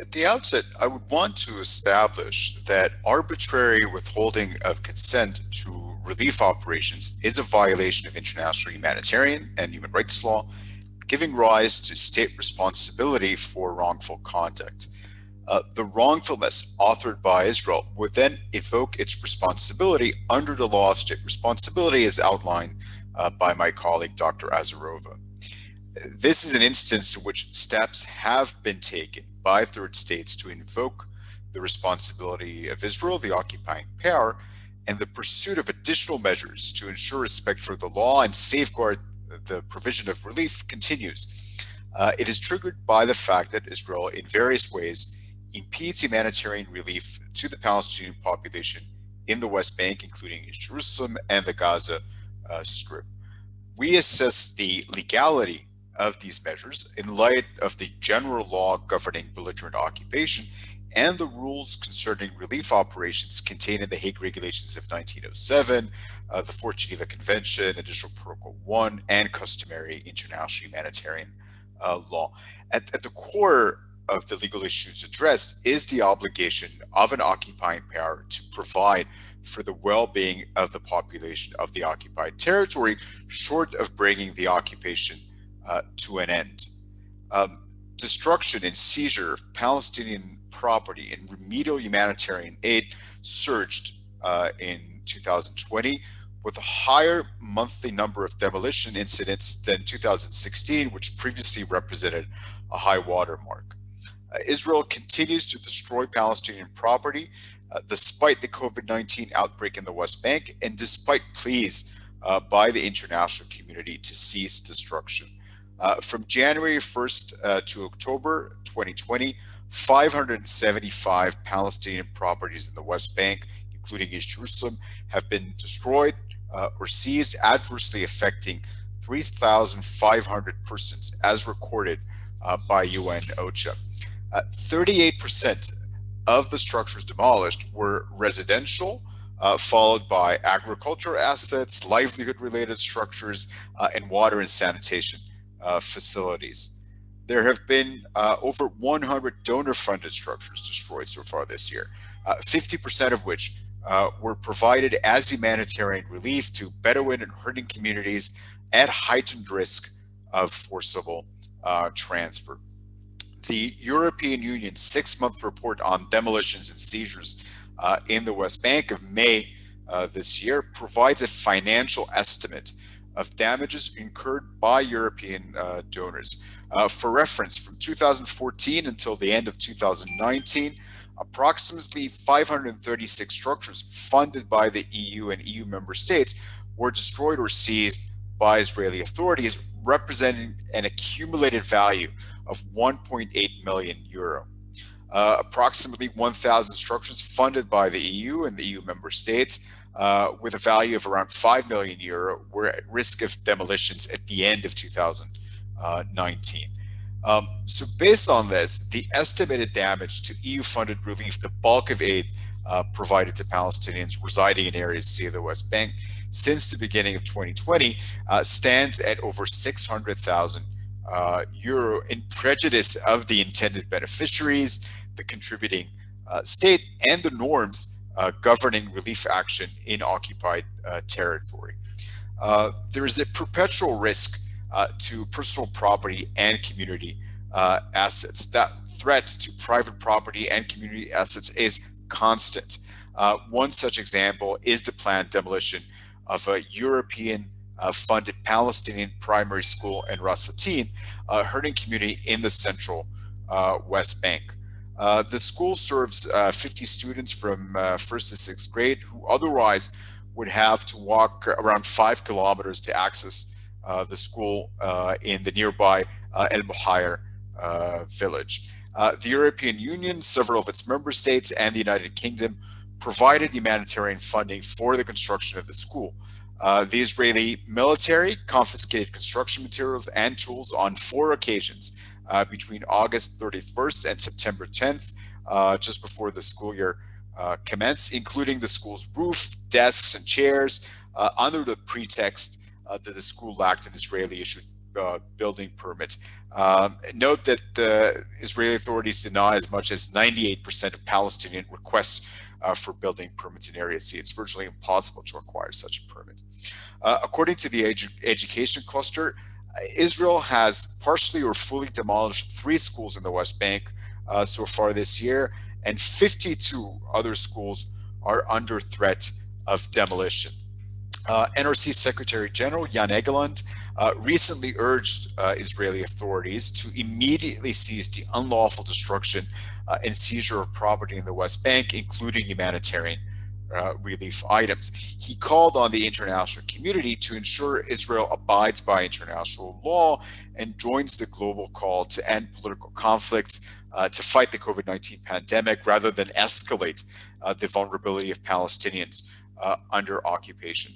at the outset, I would want to establish that arbitrary withholding of consent to relief operations is a violation of international humanitarian and human rights law, giving rise to state responsibility for wrongful conduct. Uh, the wrongfulness authored by Israel would then evoke its responsibility under the law of state responsibility as outlined uh, by my colleague, Dr. Azarova. This is an instance in which steps have been taken by third states to invoke the responsibility of Israel, the occupying power, and the pursuit of additional measures to ensure respect for the law and safeguard the provision of relief continues. Uh, it is triggered by the fact that Israel, in various ways, impedes humanitarian relief to the Palestinian population in the West Bank, including in Jerusalem and the Gaza uh, Strip. We assess the legality of these measures in light of the general law governing belligerent occupation and the rules concerning relief operations contained in the Hague Regulations of 1907, uh, the Fourth Geneva Convention, Additional Protocol 1, and customary international humanitarian uh, law. At, at the core of the legal issues addressed is the obligation of an occupying power to provide for the well-being of the population of the occupied territory, short of bringing the occupation uh, to an end. Um, destruction and seizure of Palestinian property and remedial humanitarian aid surged uh, in 2020 with a higher monthly number of demolition incidents than 2016, which previously represented a high watermark. Uh, Israel continues to destroy Palestinian property uh, despite the COVID-19 outbreak in the West Bank and despite pleas uh, by the international community to cease destruction. Uh, from January 1st uh, to October 2020, 575 Palestinian properties in the West Bank, including East Jerusalem, have been destroyed uh, or seized, adversely affecting 3,500 persons, as recorded uh, by UN OCHA. 38% uh, of the structures demolished were residential, uh, followed by agricultural assets, livelihood-related structures, and water and sanitation uh, facilities. There have been uh, over 100 donor-funded structures destroyed so far this year, 50% uh, of which uh, were provided as humanitarian relief to Bedouin and herding communities at heightened risk of forcible uh, transfer. The European Union six-month report on demolitions and seizures uh, in the West Bank of May this year provides a financial estimate of damages incurred by European uh, donors. Uh, for reference, from 2014 until the end of 2019, approximately 536 structures funded by the EU and EU member states were destroyed or seized by Israeli authorities, representing an accumulated value of 1.8 million euro. Uh, approximately 1,000 structures funded by the EU and the EU member states uh, with a value of around 5 million euro were at risk of demolitions at the end of 2019. Um, so based on this, the estimated damage to EU-funded relief, the bulk of aid uh, provided to Palestinians residing in areas see the West Bank since the beginning of 2020 uh, stands at over 600,000 uh, euro in prejudice of the intended beneficiaries, the contributing uh, state, and the norms uh, governing relief action in occupied uh, territory. Uh, there is a perpetual risk uh, to personal property and community uh, assets. That threat to private property and community assets is constant. one such example is the planned demolition of a European funded Palestinian primary school in Ras al-Tin, a herding community in the central West Bank. Uh, the school serves uh, 50 students from uh, first to sixth grade who otherwise would have to walk around five kilometers to access uh, the school uh, in the nearby El Muhayer village. the European Union, several of its member states, and the United Kingdom provided humanitarian funding for the construction of the school. the Israeli military confiscated construction materials and tools on four occasions uh, between August 31st and September 10th, uh, just before the school year uh, commenced, including the school's roof, desks, and chairs, uh, under the pretext uh, that the school lacked an Israeli-issued uh, building permit. Um, note that the Israeli authorities deny as much as 98% of Palestinian requests uh, for building permits in Area C. It's virtually impossible to acquire such a permit. Uh, according to the edu education cluster, Israel has partially or fully demolished three schools in the West Bank uh, so far this year, and 52 other schools are under threat of demolition. Uh, NRC Secretary General Jan Egeland uh, recently urged uh, Israeli authorities to immediately cease the unlawful destruction uh, and seizure of property in the West Bank, including humanitarian uh, relief items. He called on the international community to ensure Israel abides by international law and joins the global call to end political conflicts, uh, to fight the COVID-19 pandemic rather than escalate uh, the vulnerability of Palestinians uh, under occupation.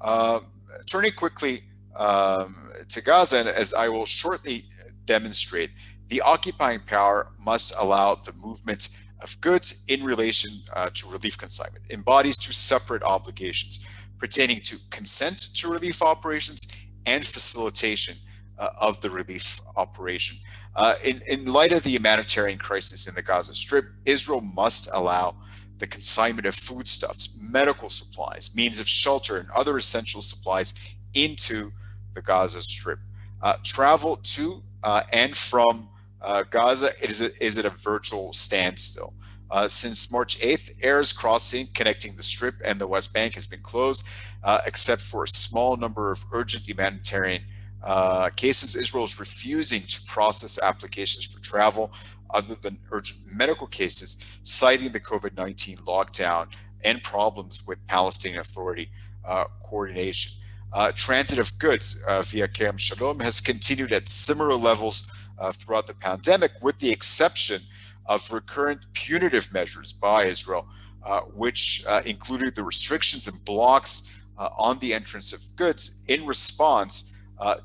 Um, turning quickly um, to Gaza, and as I will shortly demonstrate, the occupying power must allow the movement of goods in relation uh, to relief consignment, embodies two separate obligations pertaining to consent to relief operations and facilitation uh, of the relief operation. Uh, in, in light of the humanitarian crisis in the Gaza Strip, Israel must allow the consignment of foodstuffs, medical supplies, means of shelter, and other essential supplies into the Gaza Strip. Uh, travel to uh, and from uh, Gaza is, a, is at a virtual standstill. Uh, since March 8th, Erez crossing connecting the Strip and the West Bank has been closed, uh, except for a small number of urgent humanitarian uh, cases. Israel is refusing to process applications for travel other than urgent medical cases, citing the COVID-19 lockdown and problems with Palestinian Authority uh, coordination. Uh, transit of goods uh, via Kerem Shalom has continued at similar levels uh, throughout the pandemic, with the exception of recurrent punitive measures by Israel, uh, which uh, included the restrictions and blocks uh, on the entrance of goods in response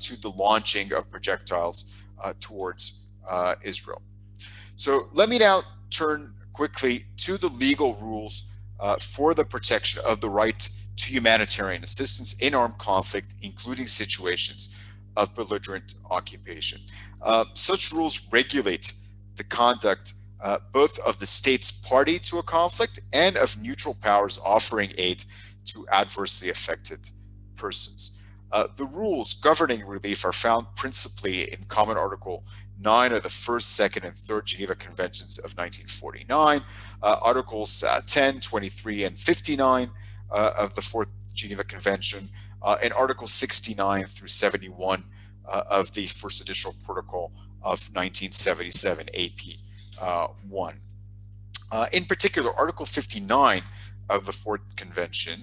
to the launching of projectiles towards Israel. So let me now turn quickly to the legal rules uh, for the protection of the right to humanitarian assistance in armed conflict, including situations of belligerent occupation. Uh, such rules regulate the conduct uh, both of the states party to a conflict and of neutral powers offering aid to adversely affected persons. Uh, the rules governing relief are found principally in Common Article nine of the first, second, and third Geneva Conventions of 1949, uh, Articles uh, 10, 23, and 59 uh, of the Fourth Geneva Convention, and Article 69 through 71 uh, of the First Additional Protocol of 1977 AP 1. in particular, Article 59 of the Fourth Convention,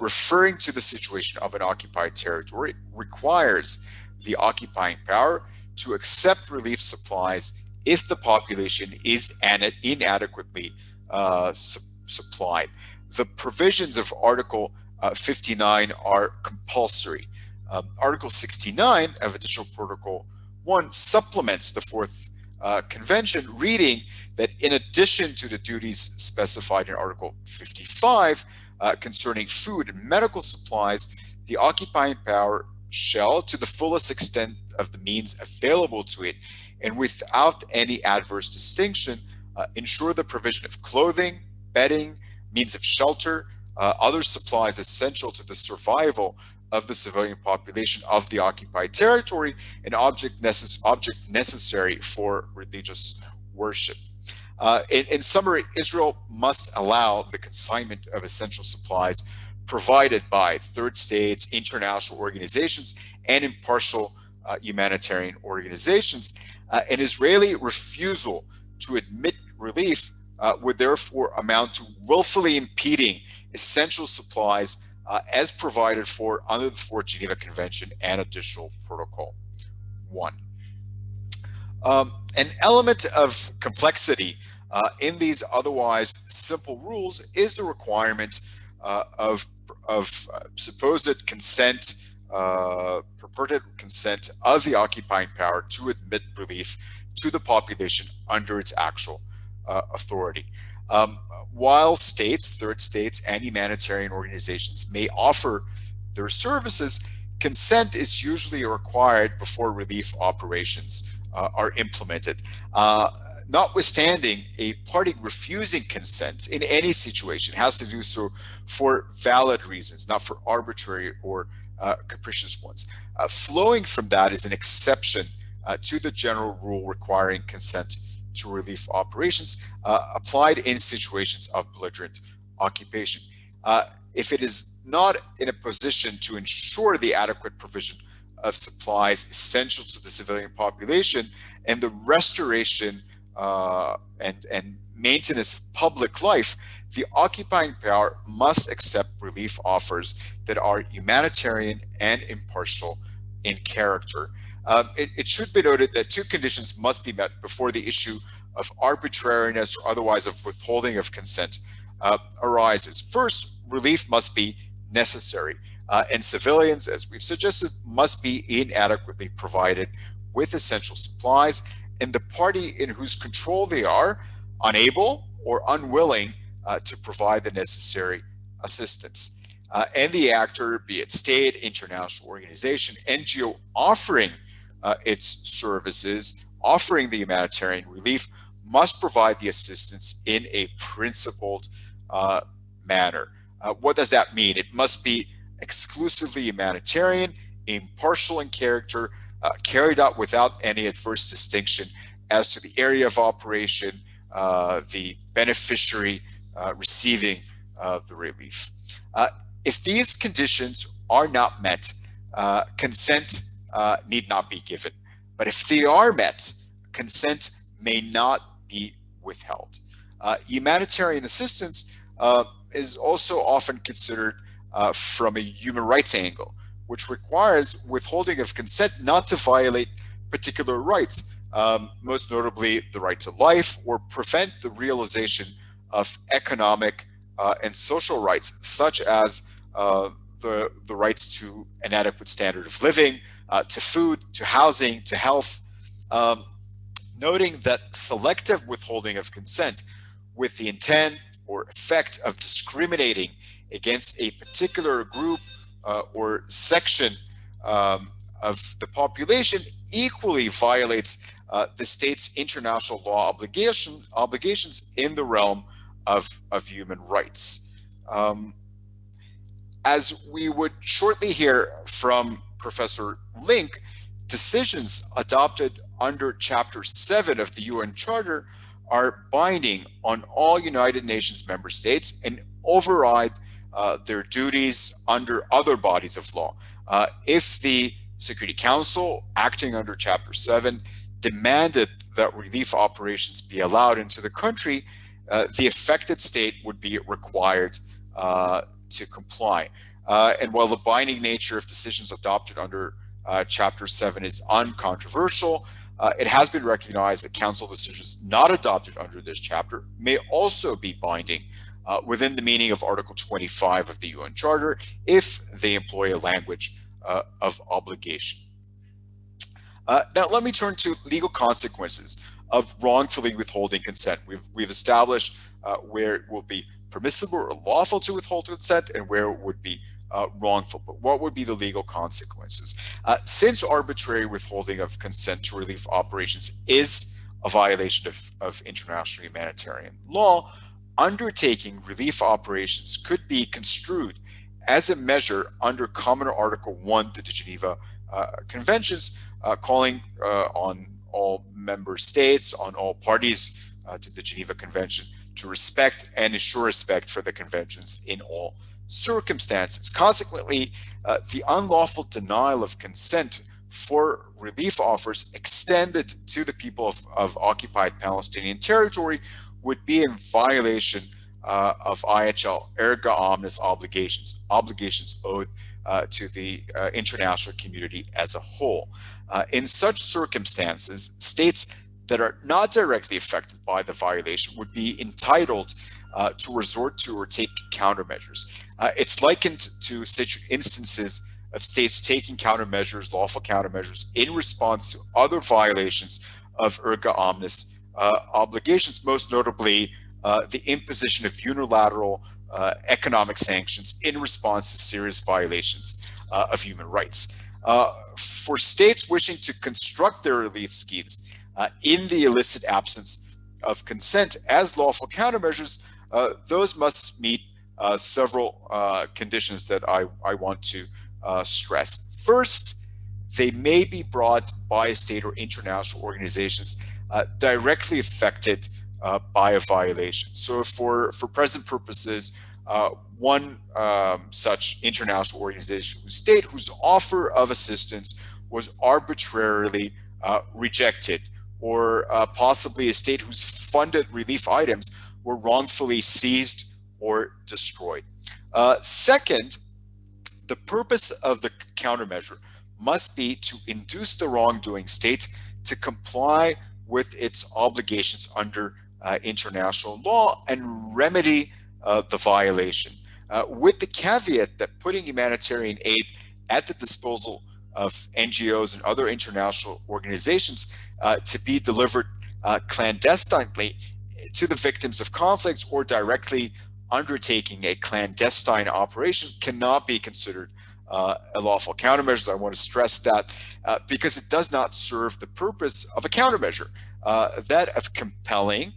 referring to the situation of an occupied territory, requires the occupying power to accept relief supplies if the population is inadequately uh, su supplied. The provisions of Article uh, 59 are compulsory. Um, Article 69 of Additional Protocol 1 supplements the Fourth uh, Convention, reading that in addition to the duties specified in Article 55 uh, concerning food and medical supplies, the occupying power shall, to the fullest extent of the means available to it, and without any adverse distinction, uh, ensure the provision of clothing, bedding, means of shelter, uh, other supplies essential to the survival of the civilian population of the occupied territory, and object, necess object necessary for religious worship. Uh, in, in summary, Israel must allow the consignment of essential supplies provided by third states, international organizations, and impartial uh, humanitarian organizations. Uh, an Israeli refusal to admit relief uh, would therefore amount to willfully impeding essential supplies uh, as provided for under the Fourth Geneva Convention and Additional Protocol 1. Um, an element of complexity uh, in these otherwise simple rules is the requirement uh, of, of uh, supposed consent, uh, purported consent of the occupying power to admit relief to the population under its actual uh, authority. Um, while states, third states, and humanitarian organizations may offer their services, consent is usually required before relief operations uh, are implemented. Uh, notwithstanding, a party refusing consent in any situation has to do so for valid reasons, not for arbitrary or uh, capricious ones. Uh, flowing from that is an exception uh, to the general rule requiring consent to relief operations uh, applied in situations of belligerent occupation. Uh, if it is not in a position to ensure the adequate provision of supplies essential to the civilian population and the restoration uh, and, and maintenance of public life, the occupying power must accept relief offers that are humanitarian and impartial in character. Um, it, it, should be noted that two conditions must be met before the issue of arbitrariness or otherwise of withholding of consent uh, arises. First, relief must be necessary, uh, and civilians, as we've suggested, must be inadequately provided with essential supplies, and the party in whose control they are unable or unwilling uh, to provide the necessary assistance. Uh, and the actor, be it state, international organization, NGO offering uh, its services, offering the humanitarian relief, must provide the assistance in a principled uh, manner. Uh, what does that mean? It must be exclusively humanitarian, impartial in character, uh, carried out without any adverse distinction as to the area of operation, uh, the beneficiary uh, receiving the relief. If these conditions are not met, consent need not be given. But if they are met, consent may not be withheld. Uh, humanitarian assistance uh, is also often considered uh, from a human rights angle, which requires withholding of consent not to violate particular rights, um, most notably the right to life, or prevent the realization of economic uh, and social rights, such as uh, the, the rights to an adequate standard of living, uh, to food, to housing, to health, um, noting that selective withholding of consent with the intent or effect of discriminating against a particular group uh, or section um, of the population equally violates uh, the state's international law obligation, obligations in the realm of, of human rights. Um, as we would shortly hear from Professor Link, decisions adopted under Chapter 7 of the UN Charter are binding on all United Nations member states and override uh, their duties under other bodies of law. Uh, if the Security Council, acting under Chapter 7, demanded that relief operations be allowed into the country, uh, the affected state would be required uh, to comply. Uh, and while the binding nature of decisions adopted under uh, Chapter 7 is uncontroversial, uh, it has been recognized that council decisions not adopted under this chapter may also be binding uh, within the meaning of Article 25 of the UN Charter if they employ a language uh, of obligation. Uh, now, let me turn to legal consequences of wrongfully withholding consent. We've, we've established uh, where it will be permissible or lawful to withhold consent and where it would be uh, wrongful, but what would be the legal consequences? Uh, since arbitrary withholding of consent to relief operations is a violation of, of international humanitarian law, undertaking relief operations could be construed as a measure under Common Article 1 to the Geneva uh, Conventions, uh, calling uh, on all member states, on all parties uh, to the Geneva Convention to respect and ensure respect for the conventions in all circumstances. Consequently, uh, the unlawful denial of consent for relief offers extended to the people of, of occupied Palestinian territory would be in violation uh, of IHL erga omnes obligations, obligations owed uh, to the uh, international community as a whole. Uh, in such circumstances, states that are not directly affected by the violation would be entitled uh, to resort to or take countermeasures. Uh, it's likened to such instances of states taking countermeasures, lawful countermeasures, in response to other violations of erga omnes uh, obligations, most notably uh, the imposition of unilateral uh, economic sanctions in response to serious violations uh, of human rights. For states wishing to construct their relief schemes in the illicit absence of consent as lawful countermeasures, uh, those must meet uh, several uh, conditions that I, I want to uh, stress. First, they may be brought by state or international organizations uh, directly affected by a violation. So for, for present purposes, one um, such international organization state whose offer of assistance was arbitrarily rejected or possibly a state whose funded relief items were wrongfully seized or destroyed. Uh, second, the purpose of the countermeasure must be to induce the wrongdoing state to comply with its obligations under uh, international law and remedy uh, the violation. Uh, with the caveat that putting humanitarian aid at the disposal of NGOs and other international organizations uh, to be delivered uh, clandestinely to the victims of conflicts or directly undertaking a clandestine operation cannot be considered uh, a lawful countermeasure. I want to stress that uh, because it does not serve the purpose of a countermeasure, uh, that of compelling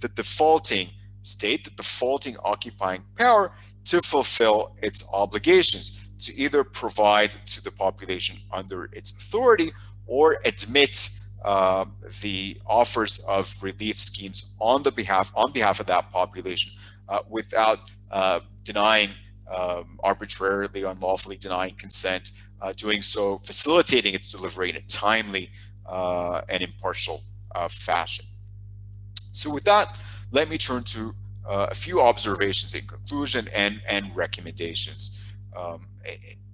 the defaulting state, the defaulting occupying power to fulfill its obligations, to either provide to the population under its authority or admit um, the offers of relief schemes on the behalf on behalf of that population uh, without uh, denying um, arbitrarily unlawfully denying consent uh, doing so facilitating its delivery in a timely uh, and impartial uh, fashion. So with that let me turn to a few observations in conclusion and and recommendations. Um,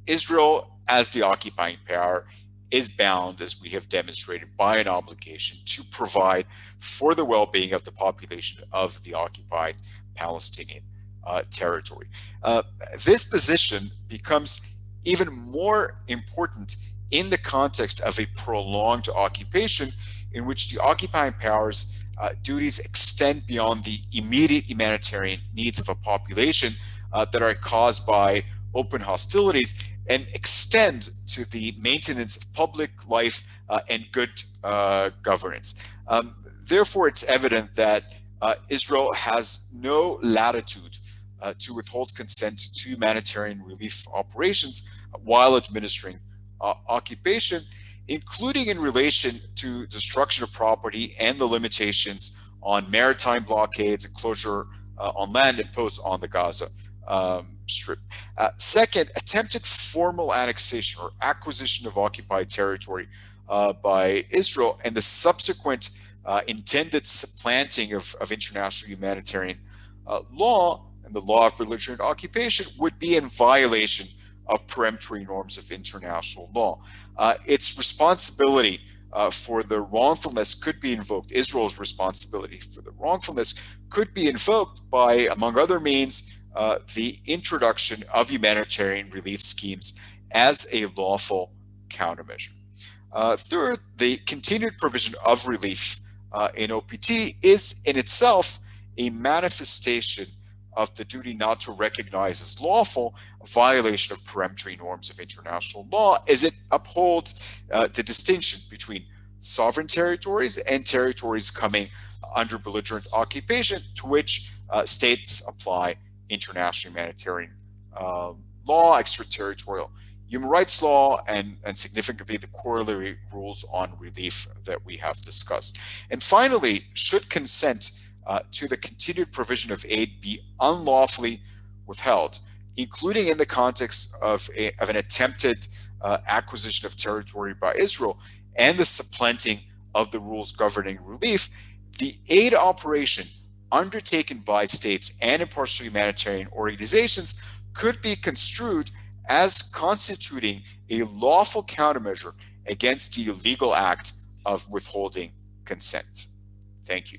Israel as the occupying power is bound, as we have demonstrated, by an obligation to provide for the well-being of the population of the occupied Palestinian uh, territory. Uh, this position becomes even more important in the context of a prolonged occupation in which the occupying powers uh, duties extend beyond the immediate humanitarian needs of a population uh, that are caused by open hostilities and extend to the maintenance of public life uh, and good uh, governance. Um, therefore, it's evident that uh, Israel has no latitude uh, to withhold consent to humanitarian relief operations while administering uh, occupation, including in relation to destruction of property and the limitations on maritime blockades and closure uh, on land imposed on the Gaza um, Strip. Uh, second, attempted formal annexation or acquisition of occupied territory uh, by Israel and the subsequent uh, intended supplanting of, of international humanitarian uh, law and the law of belligerent occupation would be in violation of peremptory norms of international law. Uh, its responsibility uh, for the wrongfulness could be invoked, Israel's responsibility for the wrongfulness could be invoked by, among other means, uh, the introduction of humanitarian relief schemes as a lawful countermeasure. Uh, third, the continued provision of relief uh, in OPT is in itself a manifestation of the duty not to recognize as lawful a violation of peremptory norms of international law as it upholds uh, the distinction between sovereign territories and territories coming under belligerent occupation to which uh, states apply international humanitarian uh, law, extraterritorial human rights law, and, and significantly the corollary rules on relief that we have discussed. And finally, should consent uh, to the continued provision of aid be unlawfully withheld, including in the context of, a, of an attempted uh, acquisition of territory by Israel and the supplanting of the rules governing relief, the aid operation undertaken by states and impartial humanitarian organizations could be construed as constituting a lawful countermeasure against the illegal act of withholding consent. Thank you.